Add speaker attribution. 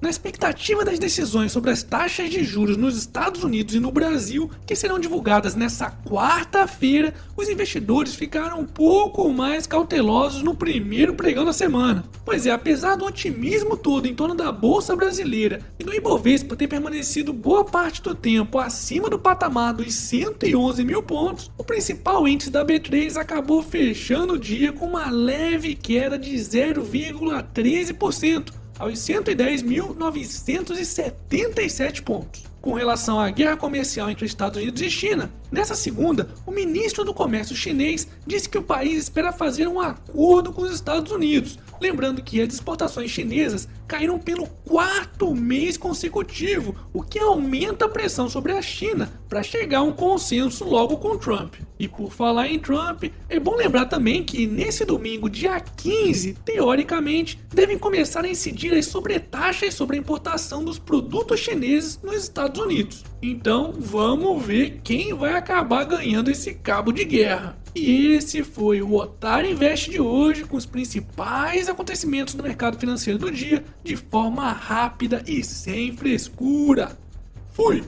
Speaker 1: Na expectativa das decisões sobre as taxas de juros nos Estados Unidos e no Brasil, que serão divulgadas nesta quarta-feira, os investidores ficaram um pouco mais cautelosos no primeiro pregão da semana. Pois é, apesar do otimismo todo em torno da Bolsa Brasileira e do Ibovespa ter permanecido boa parte do tempo acima do patamar dos 111 mil pontos, o principal índice da B3 acabou fechando o dia com uma leve queda de 0,13%, aos 110.977 pontos. Com relação à guerra comercial entre Estados Unidos e China, nessa segunda, o ministro do Comércio chinês disse que o país espera fazer um acordo com os Estados Unidos, lembrando que as exportações chinesas caíram pelo quarto mês consecutivo, o que aumenta a pressão sobre a China para chegar a um consenso logo com Trump. E por falar em Trump, é bom lembrar também que nesse domingo, dia 15, teoricamente, devem começar a incidir as sobretaxas sobre a importação dos produtos chineses nos Estados Unidos. Então vamos ver quem vai acabar ganhando esse cabo de guerra. E esse foi o Otário Invest de hoje com os principais acontecimentos do mercado financeiro do dia de forma rápida e sem frescura. Fui!